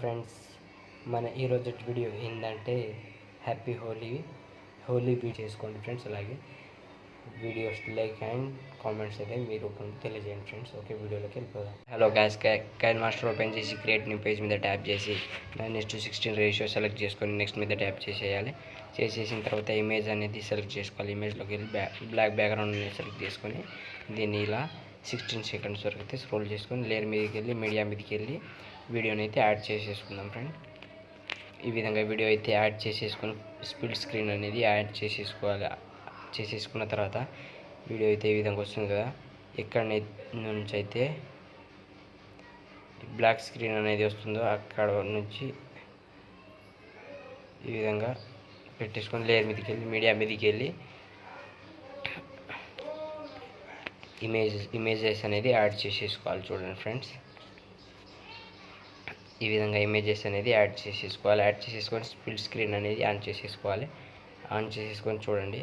Friends మన ఈరోజు video ఏంటంటే హ్యాపీ హోలీ హోలీ బీట్ చేసుకోండి ఫ్రెండ్స్ అలాగే వీడియోస్ లైక్ అండ్ కామెంట్స్ అయితే మీరు తెలియజేయండి ఫ్రెండ్స్ ఓకే వీడియోలోకి వెళ్ళిపోదాం. Hello guys KineMaster open చేసి క్రియేట్ న్యూ పేజ్ మీద ట్యాప్ చేసి నెక్స్ట్ సిక్స్టీన్ రేషియో సెలెక్ట్ చేసుకొని నెక్స్ట్ మీద ట్యాప్ చేసేయాలి. చేసేసిన తర్వాత ఇమేజ్ అనేది సెలెక్ట్ చేసుకోవాలి. ఇమేజ్లోకి వెళ్ళి బ్లాక్ బ్యాక్గ్రౌండ్ అనేది సెలెక్ట్ చేసుకొని దీన్ని ఇలా సిక్స్టీన్ సెకండ్స్ వరకు అయితే స్క్రోల్ చేసుకొని లేయర్ మీదకి వెళ్ళి మీడియా మీదకి వెళ్ళి వీడియోని అయితే యాడ్ చేసేసుకుందాం ఫ్రెండ్. ఈ విధంగా వీడియో అయితే యాడ్ చేసేసుకుని స్పీడ్ స్క్రీన్ అనేది యాడ్ చేసేసుకోవాలి. చేసేసుకున్న తర్వాత వీడియో అయితే ఈ విధంగా వస్తుంది కదా. ఎక్కడ నుంచి అయితే బ్లాక్ స్క్రీన్ అనేది వస్తుందో అక్కడ నుంచి ఈ విధంగా పెట్టేసుకొని లేయర్ మీదకి వెళ్ళి మీడియా మీదకి వెళ్ళి ఇమేజ్ ఇమేజెస్ అనేది యాడ్ చేసేసుకోవాలి చూడండి ఫ్రెండ్స్. ఈ విధంగా ఇమేజెస్ అనేది యాడ్ చేసేసుకోవాలి. యాడ్ చేసేసుకొని స్పిల్ స్క్రీన్ అనేది ఆన్ చేసేసుకోవాలి. ఆన్ చేసేసుకొని చూడండి.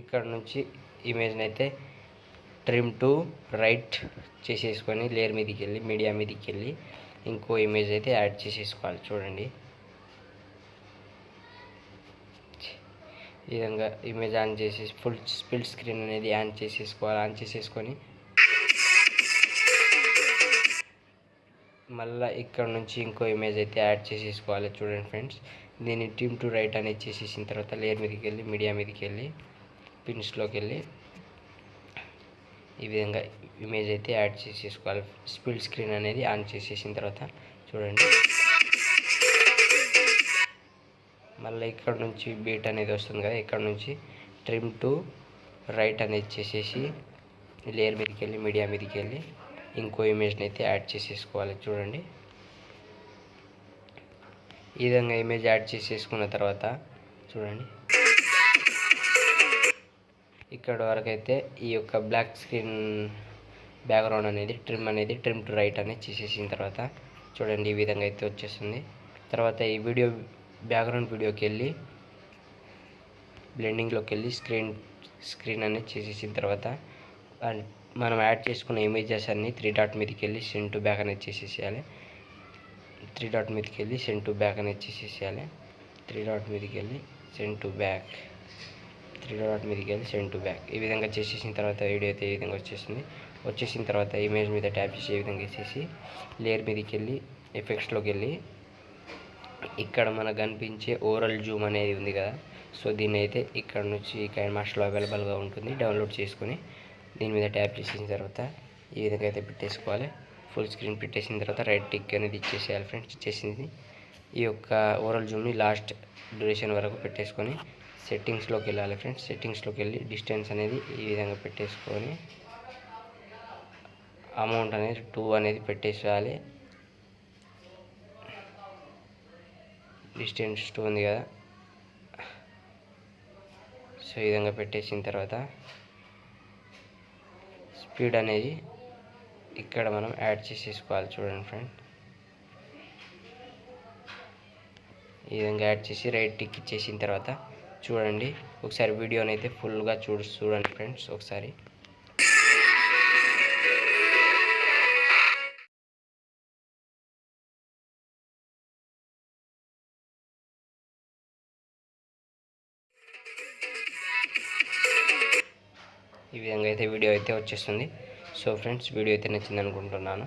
ఇక్కడ నుంచి ఇమేజ్ని అయితే ట్రిమ్ టు రైట్ చేసేసుకొని లేయర్ మీదకి వెళ్ళి మీడియా మీదకి వెళ్ళి ఇంకో ఇమేజ్ అయితే యాడ్ చేసేసుకోవాలి. చూడండి. ఈ విధంగా ఇమేజ్ ఆన్ చేసి ఫుల్ స్పిల్ స్క్రీన్ అనేది ఆన్ చేసేసుకోవాలి ఆన్ చేసేసుకొని మళ్ళీ ఇక్కడ నుంచి ఇంకో ఇమేజ్ అయితే యాడ్ చేసేసుకోవాలి చూడండి ఫ్రెండ్స్ దీన్ని టీమ్ టు రైట్ అనేది చేసేసిన తర్వాత లేయర్ మీదకి వెళ్ళి మీడియా మీదకి వెళ్ళి పిన్స్లోకి వెళ్ళి ఈ విధంగా ఇమేజ్ అయితే యాడ్ చేసేసుకోవాలి. స్పిల్ స్క్రీన్ అనేది ఆన్ చేసేసిన తర్వాత చూడండి. మళ్ళీ ఇక్కడ నుంచి బీట్ అనేది వస్తుంది కదా ఇక్కడ నుంచి ట్రిమ్ టు రైట్ అనేది చేసేసి లేయర్ మీదకి వెళ్ళి మీడియా మీదకి వెళ్ళి ఇంకో ఇమేజ్ని అయితే యాడ్ చేసేసుకోవాలి. చూడండి. ఈ విధంగా ఇమేజ్ యాడ్ చేసేసుకున్న తర్వాత చూడండి. ఇక్కడ వరకు అయితే ఈ యొక్క బ్లాక్ స్క్రీన్ బ్యాక్గ్రౌండ్ అనేది ట్రిమ్ అనేది ట్రిమ్ టు రైట్ అనేది చేసేసిన తర్వాత చూడండి ఈ విధంగా అయితే వచ్చేస్తుంది. తర్వాత ఈ వీడియో బ్యాక్గ్రౌండ్ వీడియోకి వెళ్ళి బ్లెండింగ్లోకి వెళ్ళి స్క్రీన్ స్క్రీన్ అనేది చేసేసిన తర్వాత మనం యాడ్ చేసుకున్న ఇమేజెస్ అన్ని త్రీ డాట్ మీదకి వెళ్ళి సెండ్ టు బ్యాక్ అనేది చేసేసేయాలి. త్రీ డాట్ మీదకి వెళ్ళి సెండ్ టు బ్యాక్ అనేది చేసేసేయాలి. త్రీ డాట్ మీదకి వెళ్ళి send to back. Three dot మీదకి వెళ్ళి సెండ్ టు బ్యాక్. ఈ విధంగా చేసేసిన తర్వాత వీడియో అయితే ఈ విధంగా వచ్చేసింది. వచ్చేసిన తర్వాత ఇమేజ్ మీద ట్యాప్ చేసి ఈ విధంగా వేసేసి లేయర్ మీదకి వెళ్ళి ఎఫెక్ట్స్లోకి వెళ్ళి ఇక్కడ మనకు కనిపించే ఓరల్ జూమ్ అనేది ఉంది కదా. సో దీన్ని అయితే ఇక్కడ నుంచి కైన్ మాస్టర్లో అవైలబుల్గా ఉంటుంది. డౌన్లోడ్ చేసుకొని దీని మీద ట్యాప్ చేసిన తర్వాత ఈ విధంగా అయితే పెట్టేసుకోవాలి. ఫుల్ స్క్రీన్ పెట్టేసిన తర్వాత రైట్ టిక్ అనేది ఇచ్చేసేయాలి ఫ్రెండ్స్. ఇచ్చేసింది ఈ యొక్క ఓరల్ జూమ్ని లాస్ట్ డ్యూరేషన్ వరకు పెట్టేసుకొని సెట్టింగ్స్లోకి వెళ్ళాలి ఫ్రెండ్స్. సెట్టింగ్స్లోకి వెళ్ళి డిస్టెన్స్ అనేది ఈ విధంగా పెట్టేసుకొని అమౌంట్ అనేది టూ అనేది పెట్టేసేయాలి. డిస్టెన్స్ టూ ఉంది కదా. సో ఈ విధంగా పెట్టేసిన తర్వాత స్పీడ్ అనేది ఇక్కడ మనం యాడ్ చేసేసుకోవాలి చూడండి ఫ్రెండ్. ఈ విధంగా యాడ్ చేసి రైట్ టిక్ ఇచ్చేసిన తర్వాత చూడండి. ఒకసారి వీడియోని అయితే ఫుల్గా చూడు చూడండి ఫ్రెండ్స్ ఒకసారి. ఈ విధంగా అయితే వీడియో అయితే వచ్చేస్తుంది. సో ఫ్రెండ్స్ వీడియో అయితే నచ్చింది అనుకుంటున్నాను